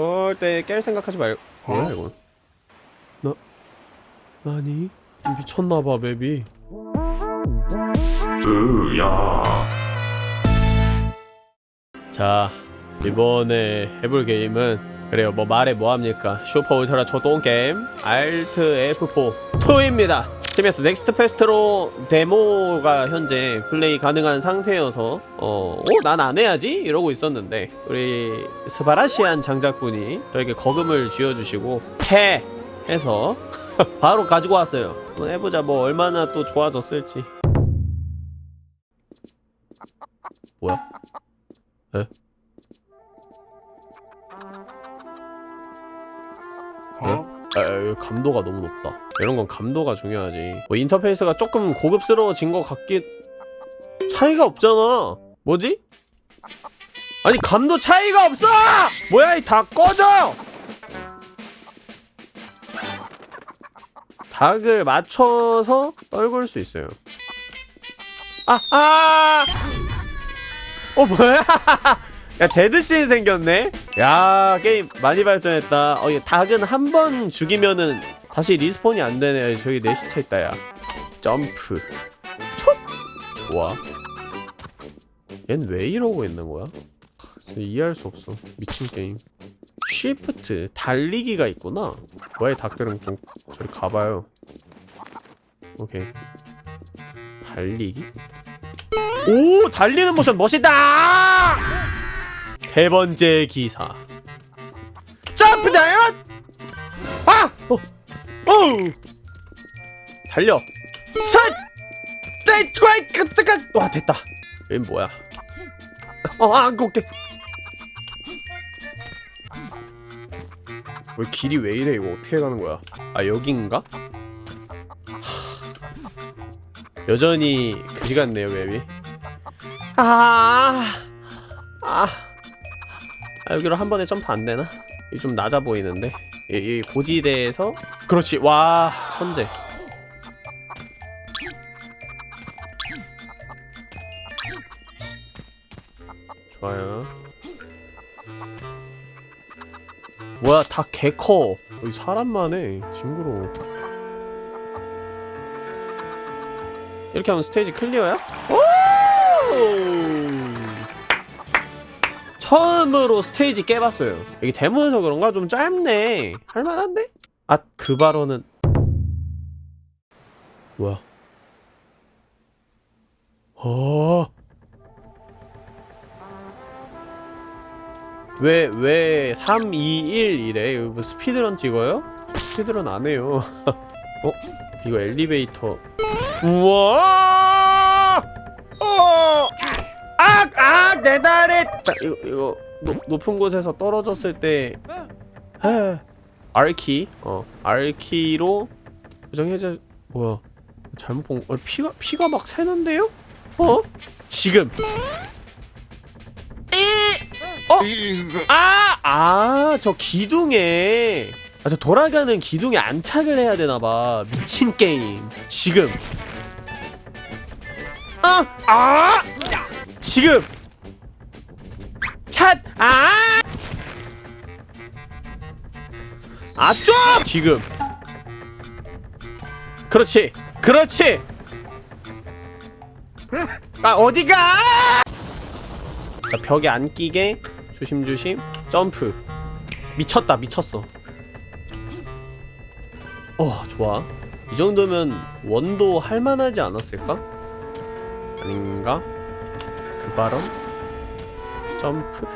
절대 깰 생각하지 말고 뭐야 이거? 나... なに? 미쳤나봐 map이 으야. 자 이번에 해볼 게임은 그래요 뭐 말해 뭐합니까? 슈퍼 울트라 초동 게임 Alt F4 2입니다 TBS Next Fest로 데모가 현재 플레이 가능한 상태여서 어, 난 안 해야지? 이러고 있었는데 우리 스바라시안 장작분이 저에게 거금을 쥐어주시고 해! 해서 바로 가지고 왔어요 한번 해보자 뭐 얼마나 또 좋아졌을지 뭐야? 에? 어? 아, 아, 감도가 너무 높다. 이런 건 감도가 중요하지. 뭐 인터페이스가 조금 고급스러워진 것 같긴 차이가 없잖아. 뭐지? 아니 감도 차이가 없어! 뭐야 이 다 꺼져! 닭을 맞춰서 떨굴 수 있어요. 아! 아! 어 뭐야? 야 dead scene 생겼네? 야 게임 많이 발전했다. 어, 이 닭은 한 번 죽이면은 다시 respawn이 안 되네. 저기 내 시체 있다 야. 점프. 촉! 좋아. 얜 왜 이러고 있는 거야? 이해할 수 없어. 미친 게임. 쉬프트 달리기가 있구나. 이 닭들은 좀 저리 가봐요. 오케이. 달리기? 오 달리는 모션 멋있다 세 번째 기사. 점프 다이언 아! 어! 어! 달려. 셋! 와 됐다. 얘 뭐야? 어아 오케이 왜 길이 왜 이래? 이거 어떻게 가는 거야? 아 여긴가? 하... 여전히 그지 같네요 맵이? 아... 아... 아 여기로 한 번에 점프 안 되나? 이좀 낮아 보이는데. 이, 이 고지대에서 그렇지. 와. 천재. 좋아요. 뭐야 다 개커. 여기 사람만 해 징그러워. 이렇게 하면 스테이지 클리어야? 오! 처음으로 스테이지 깨봤어요 여기 데모여서 그런가? 좀 짧네 할만한데? 아, 그 발언은 뭐야 어... 왜, 왜 3, 2, 1 이래? 뭐 스피드런 찍어요? 스피드런 안 해요 어? 이거 엘리베이터 우와! 내 다리! 자, 이거, 이거 높, 높은 곳에서 떨어졌을 때 에, R키 어 R키로 고정해제 뭐야 잘못 본 어, 피가 피가 막 새는데요? 어? 지금 어? 아! 아, 저 기둥에 아, 저 돌아가는 기둥에 안착을 해야 되나봐 미친 게임 지금 아! 아! 지금 찻! 아! 아, 좀! 지금 그렇지 그렇지 아 어디가 자 벽에 안 끼게 조심조심 점프 미쳤다 미쳤어 어 좋아 이 정도면 원도 할만하지 않았을까? 아닌가? 그 발언? 점프.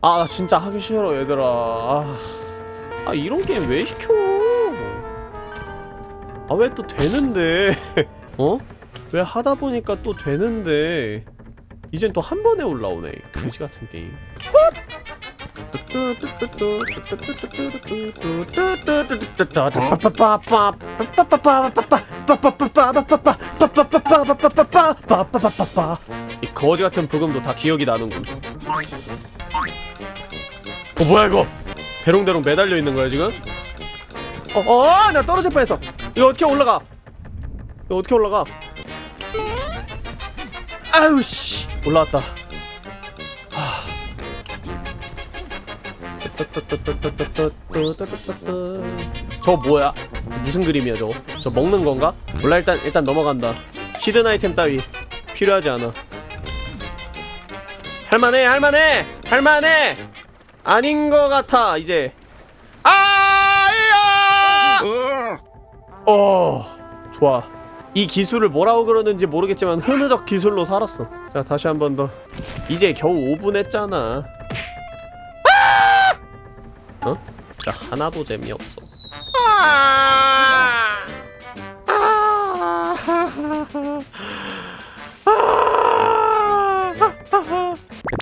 아나 진짜 하기 싫어 얘들아. 아, 아 이런 게임 왜 시켜? 아 왜 또 되는데? 어? 왜 하다 보니까 또 되는데? 이젠 또 한 번에 올라오네 그지 같은 게임 이 거지 같은 부금도 다 기억이 나는군. 어 뭐야 이거? 대롱대롱 매달려 있는 거야 지금? 어 어 나 떨어질 뻔했어. 이거 어떻게 올라가? 이거 어떻게 올라가? 아유 씨. 올라왔다. 저 뭐야? 무슨 그림이야 저거? 저 먹는 건가? 몰라 일단 일단 넘어간다 히든 아이템 따위. 필요하지 않아. 할만해 할만해 할만해! 아닌 거 같아 이제. 아야! 어 좋아. 이 기술을 뭐라고 그러는지 모르겠지만 흐느적 기술로 살았어. 자 다시 한 번 더. 이제 겨우 5분 했잖아. 아! 어? 진짜 하나도 재미없어. 아!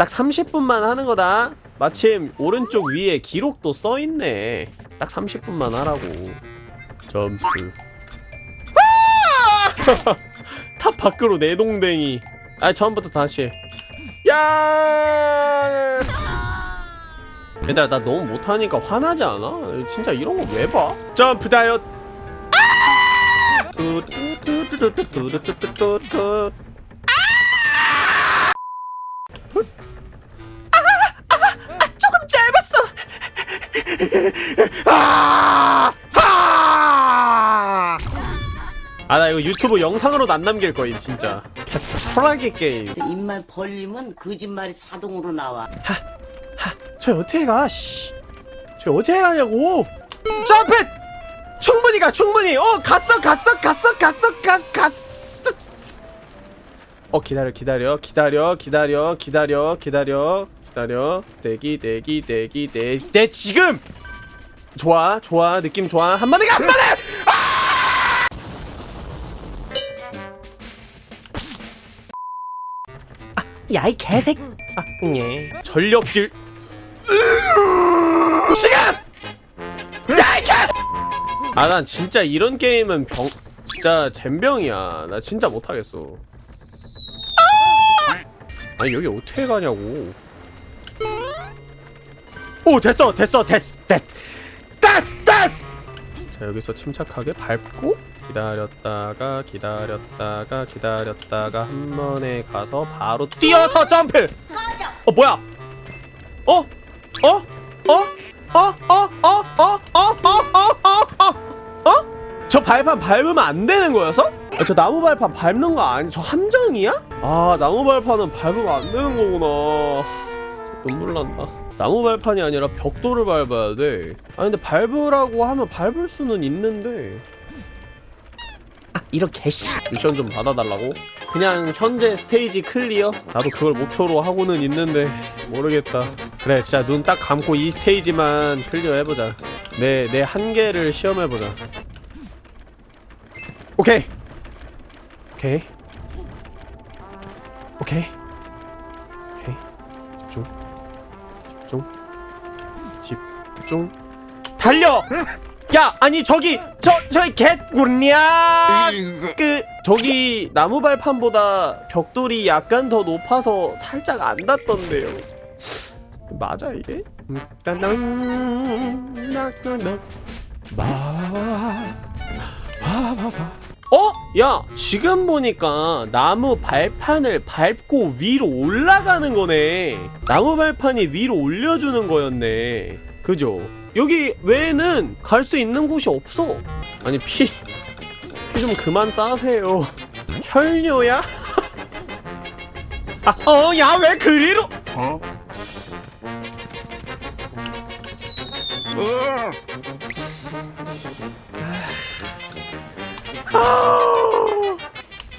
딱 30분만 하는 거다 마침 오른쪽 위에 기록도 써있네 딱 30분만 하라고 점프 아! 탑 밖으로 내동댕이 아 처음부터 다시 해. 야 얘들아 나 너무 못하니까 화나지 않아? 진짜 이런 거 왜 봐? 점프 다이엇 뚜뚜 아, 아, 아, 조금 짧았어. 아, 아, 아, 나 이거 유튜브 영상으로 난 남길 거임 진짜. 개토라기 게임. 입만 벌리면 거짓말이 자동으로 나와. 하, 하, 저 어떻게 가? 씨, 저 어떻게 가냐고? 점프! 충분히 가, 충분히. 어, 갔어, 갔어, 갔어, 갔어, 갔, 갔어. 어, 기다려, 기다려, 기다려, 기다려, 기다려, 기다려, 기다려. 대기, 대기, 대기, 대기, 대 지금. 좋아, 좋아, 느낌 좋아. 한 마디가 한 마디. 야, 이 개색. 아, 예. 전력질. 지금! 야, 이 개! 아, 난 진짜 이런 게임은 병, 진짜 젬병이야. 나 진짜 못하겠어. 아니, 여기 어떻게 가냐고. 오, 됐어, 됐어, 됐어, 됐, 됐어, 됐어! 자, 여기서 침착하게 밟고, 기다렸다가, 기다렸다가, 기다렸다가, 한 번에 가서 바로 뛰어서 점프! 어, 뭐야? 어? 어? 어? 어? 어? 어? 어? 어? 어? 어? 어? 어? 저 발판 밟으면 안 되는 거여서? 아, 저 나무 발판 밟는 거 아니? 저 함정이야? 아 나무 발판은 밟으면 안 되는 거구나 진짜 눈물 난다 나무 발판이 아니라 벽돌을 밟아야 돼아 근데 밟으라고 하면 밟을 수는 있는데 아 개씨 미션 좀 받아달라고? 그냥 현재 스테이지 clear? 나도 그걸 목표로 하고는 있는데 모르겠다 그래 진짜 눈 딱 감고 이 스테이지만 clear 해보자 내 내 한계를 시험해보자 오케이. 오케이. 오케이. 오케이. 집중. 집중. 집중. 달려! 야 아니 저기 저 저기 개구리야! 그 저기 나무 발판보다 벽돌이 약간 더 높아서 살짝 안 닿던데요. 맞아 이게? 어? 야 지금 보니까 나무 발판을 밟고 위로 올라가는 거네 나무 발판이 위로 올려주는 거였네 그죠? 여기 외에는 갈 수 있는 곳이 없어 아니 피 피 좀 그만 싸세요 혈뇨야? 아, 어, 야, 왜 그리로? 어? 아,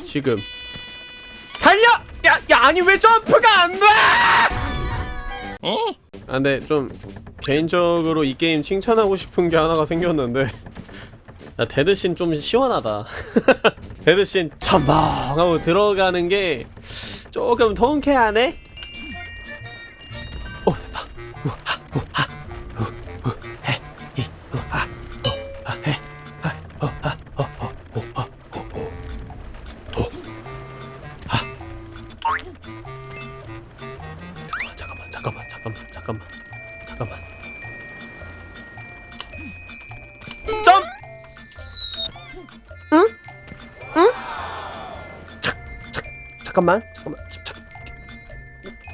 지금 달려! 야, 야, 아니 왜 점프가 안 돼? 아, 근데 좀 개인적으로 이 게임 칭찬하고 싶은 게 하나가 생겼는데 야, dead scene 좀 시원하다 dead scene 첨벙 하고 들어가는 게 조금 통쾌하네? 잠깐만 잠깐만 잠깐만 잠깐만. 잠깐만 점! 응? 응? 잠, 잠, 잠깐만 잠깐만 잠, 잠.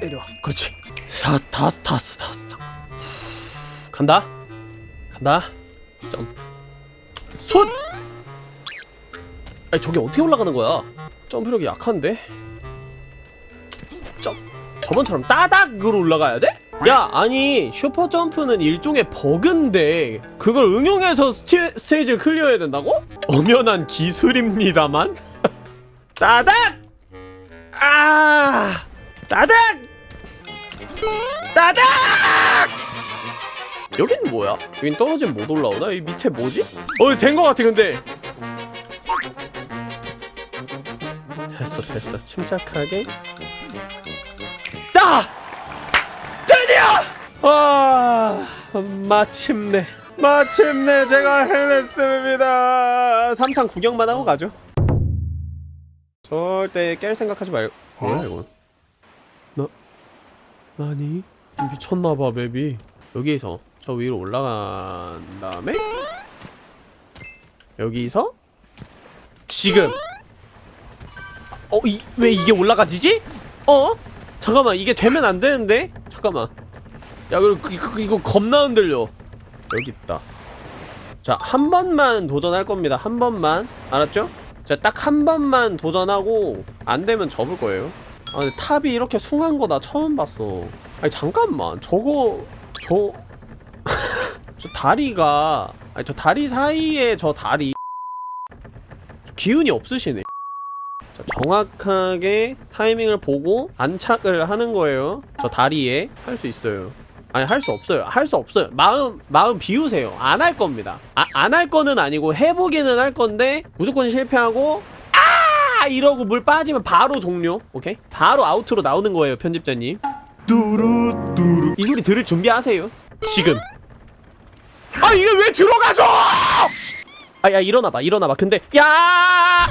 내려와. 그렇지. 다 다스 다스 다스 잠깐 간다. 간다. 점프. 손! 아니 저게 어떻게 올라가는 거야? 점프력이 약한데? 점 저번처럼 따닥으로 올라가야 돼? 야 아니 슈퍼 점프는 일종의 버그인데 그걸 응용해서 스테, 스테이지를 클리어해야 된다고? 엄연한 기술입니다만 따닥 아 따닥 따닥 여긴 뭐야? 여긴 떨어지면 못 올라오나? 이 밑에 뭐지? 어, 된거 같아, 근데. 됐어, 됐어. 침착하게. 따! 드디어! 와, 마침내. 마침내 제가 해냈습니다. 삼탄 구경만 하고 가죠. 절대 깰 생각하지 말고. 뭐야, 이건? 나, 나니? 미쳤나봐, 맵이. 여기서 저 위로 올라간 다음에 여기서 지금 어? 이, 왜 이게 올라가지지? 어? 잠깐만 이게 되면 안 되는데? 잠깐만. 야 그리고 그- 이거, 이거 겁나 흔들려. 여기 있다. 자 한 번만 도전할 겁니다. 한 번만. 알았죠? 자딱 한 번만 도전하고 안 되면 접을 거예요. 아 근데 탑이 이렇게 숭한 거 나 처음 봤어. 아니 잠깐만. 저거 저... 저 다리가 아니 저 다리 사이에 저 다리. 기운이 없으시네. 자, 정확하게 타이밍을 보고 안착을 하는 거예요. 저 다리에 할 수 있어요. 아니 할 수 없어요. 할 수 없어요. 마음 마음 비우세요. 안 할 겁니다. 아, 안 할 거는 아니고 해보기는 할 건데 무조건 실패하고 아! 이러고 물 빠지면 바로 종료. 오케이? 바로 아우트로 나오는 거예요 편집자님. 뚜루뚜루. 이 소리 들을 준비하세요. 지금. 아 이게 왜 들어가죠? 아야 일어나봐 일어나봐. 근데 야